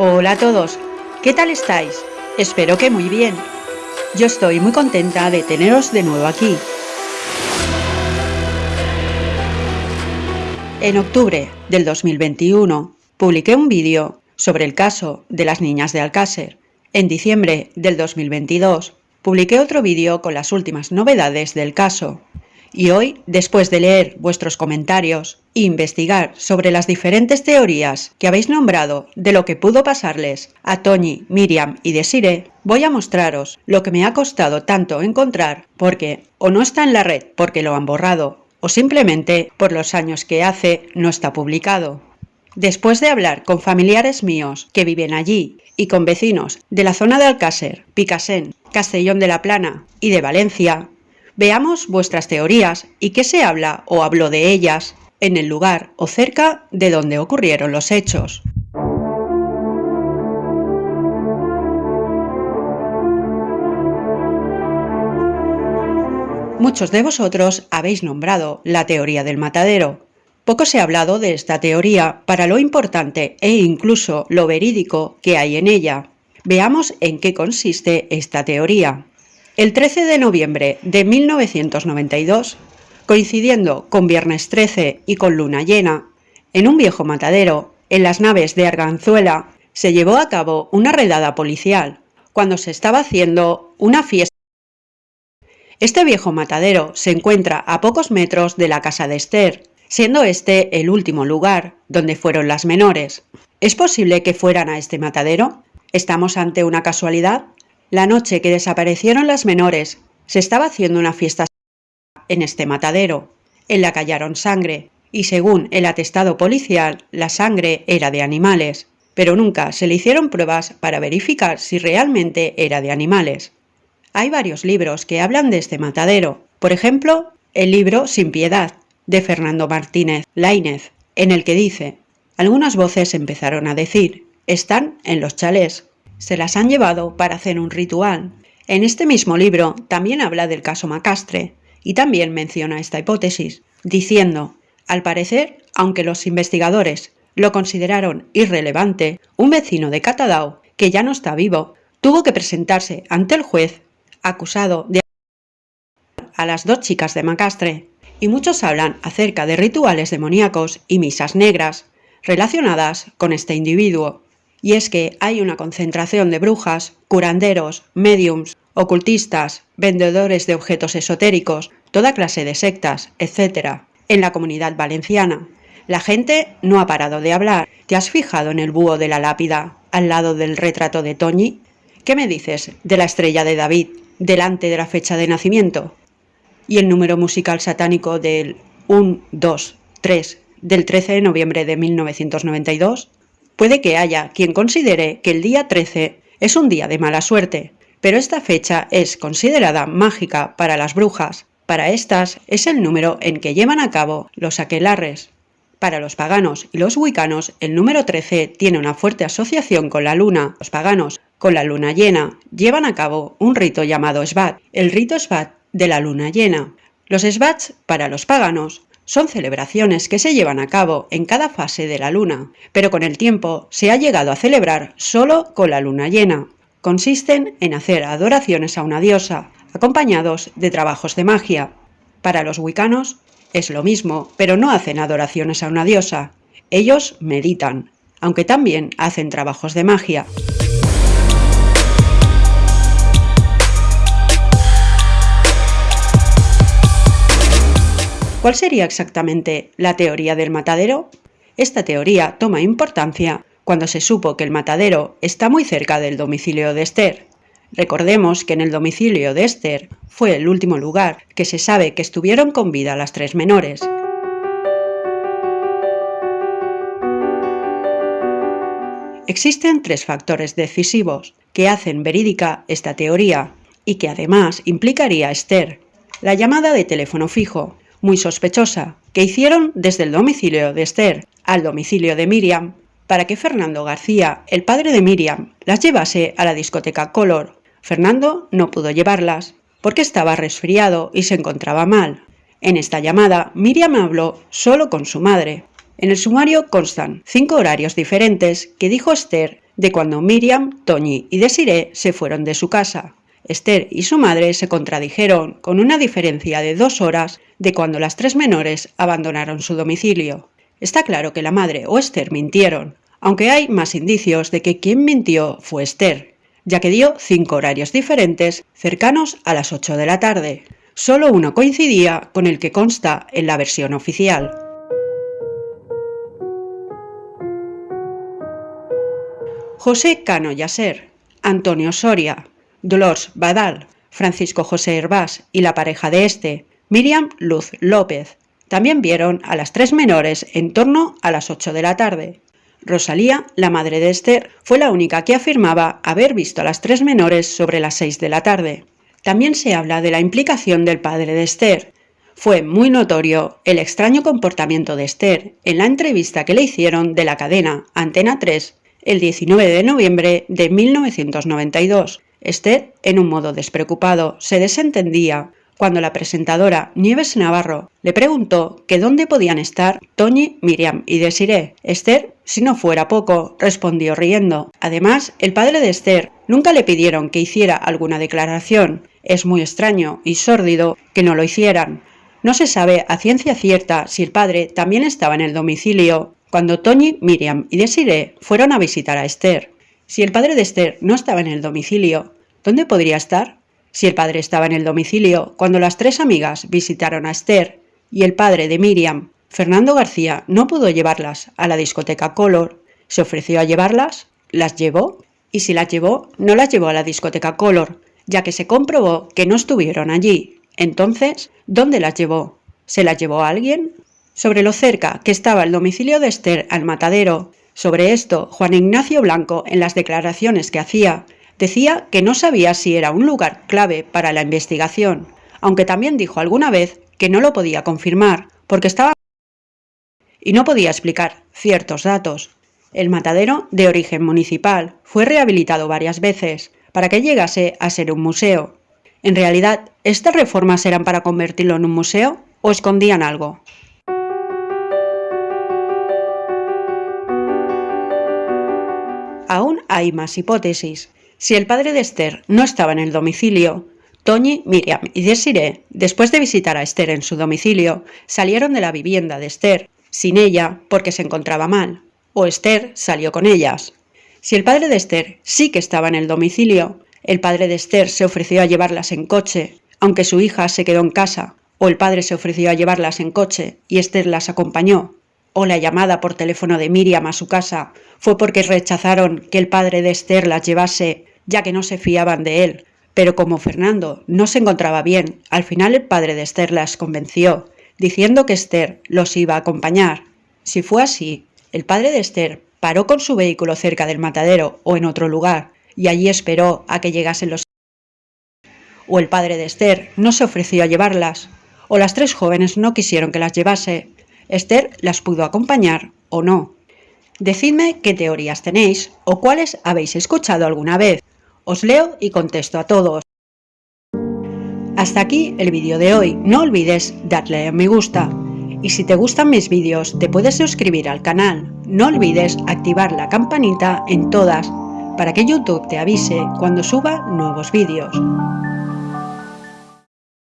Hola a todos, ¿qué tal estáis? Espero que muy bien. Yo estoy muy contenta de teneros de nuevo aquí. En octubre del 2021 publiqué un vídeo sobre el caso de las niñas de Alcácer. En diciembre del 2022 publiqué otro vídeo con las últimas novedades del caso. Y hoy, después de leer vuestros comentarios e investigar sobre las diferentes teorías que habéis nombrado de lo que pudo pasarles a Toñi, Miriam y Desire, voy a mostraros lo que me ha costado tanto encontrar porque o no está en la red porque lo han borrado o simplemente por los años que hace no está publicado. Después de hablar con familiares míos que viven allí y con vecinos de la zona de Alcácer, Picasen, Castellón de la Plana y de Valencia, Veamos vuestras teorías y qué se habla o habló de ellas en el lugar o cerca de donde ocurrieron los hechos. Muchos de vosotros habéis nombrado la teoría del matadero. Poco se ha hablado de esta teoría para lo importante e incluso lo verídico que hay en ella. Veamos en qué consiste esta teoría. El 13 de noviembre de 1992, coincidiendo con Viernes 13 y con Luna Llena, en un viejo matadero, en las naves de Arganzuela, se llevó a cabo una redada policial, cuando se estaba haciendo una fiesta. Este viejo matadero se encuentra a pocos metros de la casa de Esther, siendo este el último lugar donde fueron las menores. ¿Es posible que fueran a este matadero? ¿Estamos ante una casualidad? La noche que desaparecieron las menores, se estaba haciendo una fiesta en este matadero. En la callaron sangre, y según el atestado policial, la sangre era de animales, pero nunca se le hicieron pruebas para verificar si realmente era de animales. Hay varios libros que hablan de este matadero, por ejemplo, el libro Sin Piedad, de Fernando Martínez Lainez, en el que dice, algunas voces empezaron a decir, están en los chalés, se las han llevado para hacer un ritual. En este mismo libro también habla del caso Macastre y también menciona esta hipótesis, diciendo, al parecer, aunque los investigadores lo consideraron irrelevante, un vecino de Catadao, que ya no está vivo, tuvo que presentarse ante el juez acusado de a las dos chicas de Macastre, y muchos hablan acerca de rituales demoníacos y misas negras relacionadas con este individuo y es que hay una concentración de brujas, curanderos, mediums, ocultistas, vendedores de objetos esotéricos, toda clase de sectas, etc., en la comunidad valenciana. La gente no ha parado de hablar. ¿Te has fijado en el búho de la lápida al lado del retrato de Toñi? ¿Qué me dices de la estrella de David delante de la fecha de nacimiento? ¿Y el número musical satánico del 1, 2, 3 del 13 de noviembre de 1992? Puede que haya quien considere que el día 13 es un día de mala suerte, pero esta fecha es considerada mágica para las brujas. Para estas es el número en que llevan a cabo los aquelarres. Para los paganos y los wicanos, el número 13 tiene una fuerte asociación con la luna. Los paganos, con la luna llena, llevan a cabo un rito llamado Svat, el rito Svat de la luna llena. Los Svats, para los paganos, son celebraciones que se llevan a cabo en cada fase de la luna, pero con el tiempo se ha llegado a celebrar solo con la luna llena. Consisten en hacer adoraciones a una diosa, acompañados de trabajos de magia. Para los wicanos es lo mismo, pero no hacen adoraciones a una diosa. Ellos meditan, aunque también hacen trabajos de magia. ¿Cuál sería exactamente la teoría del matadero? Esta teoría toma importancia cuando se supo que el matadero está muy cerca del domicilio de Esther. Recordemos que en el domicilio de Esther fue el último lugar que se sabe que estuvieron con vida las tres menores. Existen tres factores decisivos que hacen verídica esta teoría y que además implicaría a Esther. La llamada de teléfono fijo, muy sospechosa, que hicieron desde el domicilio de Esther al domicilio de Miriam, para que Fernando García, el padre de Miriam, las llevase a la discoteca Color. Fernando no pudo llevarlas, porque estaba resfriado y se encontraba mal. En esta llamada, Miriam habló solo con su madre. En el sumario constan cinco horarios diferentes que dijo Esther de cuando Miriam, Toñi y Desiree se fueron de su casa. Esther y su madre se contradijeron con una diferencia de dos horas de cuando las tres menores abandonaron su domicilio. Está claro que la madre o Esther mintieron, aunque hay más indicios de que quien mintió fue Esther, ya que dio cinco horarios diferentes cercanos a las 8 de la tarde. Solo uno coincidía con el que consta en la versión oficial. José Cano Yaser, Antonio Soria, Dolores Badal, Francisco José Hervás y la pareja de este, Miriam Luz López, también vieron a las tres menores en torno a las 8 de la tarde. Rosalía, la madre de Esther, fue la única que afirmaba haber visto a las tres menores sobre las 6 de la tarde. También se habla de la implicación del padre de Esther. Fue muy notorio el extraño comportamiento de Esther en la entrevista que le hicieron de la cadena Antena 3 el 19 de noviembre de 1992. Esther, en un modo despreocupado, se desentendía cuando la presentadora Nieves Navarro le preguntó que dónde podían estar Toñi, Miriam y Desiree. Esther, si no fuera poco, respondió riendo. Además, el padre de Esther nunca le pidieron que hiciera alguna declaración. Es muy extraño y sórdido que no lo hicieran. No se sabe a ciencia cierta si el padre también estaba en el domicilio cuando Toñi, Miriam y Desiree fueron a visitar a Esther. Si el padre de Esther no estaba en el domicilio, ¿dónde podría estar? Si el padre estaba en el domicilio cuando las tres amigas visitaron a Esther y el padre de Miriam, Fernando García, no pudo llevarlas a la discoteca Color, se ofreció a llevarlas, las llevó y si las llevó, no las llevó a la discoteca Color, ya que se comprobó que no estuvieron allí. Entonces, ¿dónde las llevó? ¿Se las llevó a alguien? Sobre lo cerca que estaba el domicilio de Esther al matadero, sobre esto, Juan Ignacio Blanco, en las declaraciones que hacía, Decía que no sabía si era un lugar clave para la investigación, aunque también dijo alguna vez que no lo podía confirmar, porque estaba y no podía explicar ciertos datos. El matadero, de origen municipal, fue rehabilitado varias veces para que llegase a ser un museo. En realidad, ¿estas reformas eran para convertirlo en un museo o escondían algo? Aún hay más hipótesis. Si el padre de Esther no estaba en el domicilio, Toñi, Miriam y Desiree, después de visitar a Esther en su domicilio, salieron de la vivienda de Esther, sin ella porque se encontraba mal, o Esther salió con ellas. Si el padre de Esther sí que estaba en el domicilio, el padre de Esther se ofreció a llevarlas en coche, aunque su hija se quedó en casa, o el padre se ofreció a llevarlas en coche y Esther las acompañó, o la llamada por teléfono de Miriam a su casa fue porque rechazaron que el padre de Esther las llevase ya que no se fiaban de él. Pero como Fernando no se encontraba bien, al final el padre de Esther las convenció, diciendo que Esther los iba a acompañar. Si fue así, el padre de Esther paró con su vehículo cerca del matadero o en otro lugar, y allí esperó a que llegasen los... O el padre de Esther no se ofreció a llevarlas, o las tres jóvenes no quisieron que las llevase. Esther las pudo acompañar o no. Decidme qué teorías tenéis o cuáles habéis escuchado alguna vez. Os leo y contesto a todos. Hasta aquí el vídeo de hoy. No olvides darle a me gusta. Y si te gustan mis vídeos, te puedes suscribir al canal. No olvides activar la campanita en todas para que YouTube te avise cuando suba nuevos vídeos.